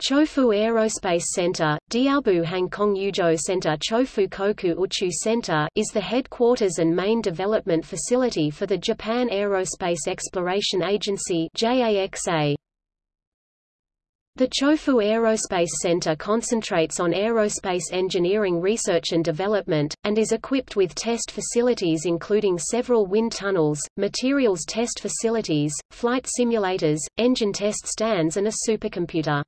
Chofu Aerospace Center, Diaobu Hangkong Yuzhou Center Chofu Koku Uchu Center is the headquarters and main development facility for the Japan Aerospace Exploration Agency JAXA. The Chofu Aerospace Center concentrates on aerospace engineering research and development, and is equipped with test facilities including several wind tunnels, materials test facilities, flight simulators, engine test stands and a supercomputer.